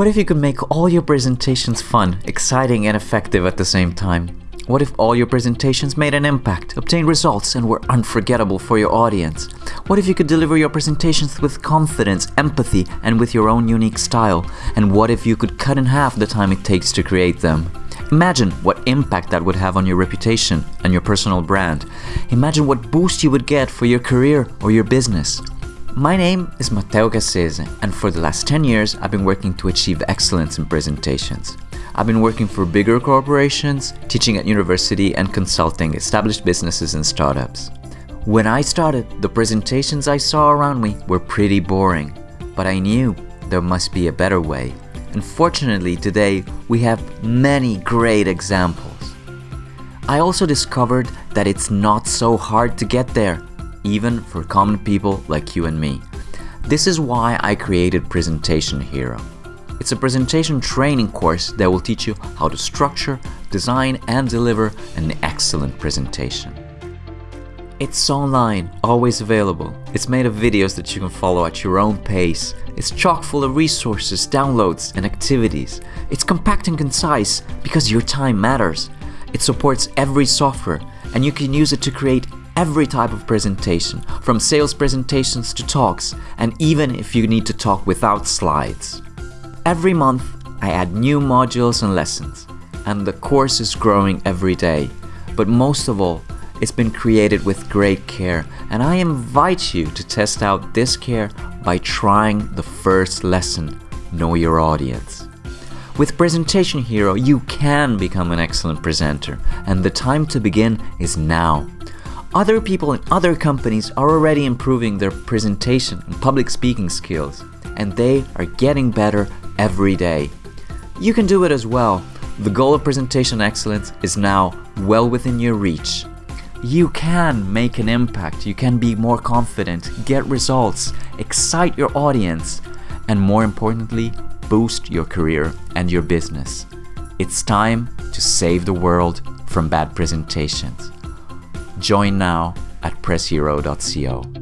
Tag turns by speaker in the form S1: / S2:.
S1: What if you could make all your presentations fun, exciting and effective at the same time? What if all your presentations made an impact, obtained results, and were unforgettable for your audience? What if you could deliver your presentations with confidence, empathy, and with your own unique style? And what if you could cut in half the time it takes to create them? Imagine what impact that would have on your reputation and your personal brand. Imagine what boost you would get for your career or your business. My name is Matteo Cassese, and for the last 10 years, I've been working to achieve excellence in presentations. I've been working for bigger corporations, teaching at university, and consulting established businesses and startups. When I started, the presentations I saw around me were pretty boring, but I knew there must be a better way. And fortunately, today we have many great examples. I also discovered that it's not so hard to get there even for common people like you and me. This is why I created Presentation Hero. It's a presentation training course that will teach you how to structure, design and deliver an excellent presentation. It's online, always available. It's made of videos that you can follow at your own pace. It's chock full of resources, downloads and activities. It's compact and concise because your time matters. It supports every software and you can use it to create every type of presentation, from sales presentations to talks, and even if you need to talk without slides. Every month, I add new modules and lessons, and the course is growing every day. But most of all, it's been created with great care, and I invite you to test out this care by trying the first lesson, Know Your Audience. With Presentation Hero, you can become an excellent presenter, and the time to begin is now. Other people in other companies are already improving their presentation and public speaking skills, and they are getting better every day. You can do it as well. The goal of presentation excellence is now well within your reach. You can make an impact, you can be more confident, get results, excite your audience, and more importantly, boost your career and your business. It's time to save the world from bad presentations. Join now at presshero.co.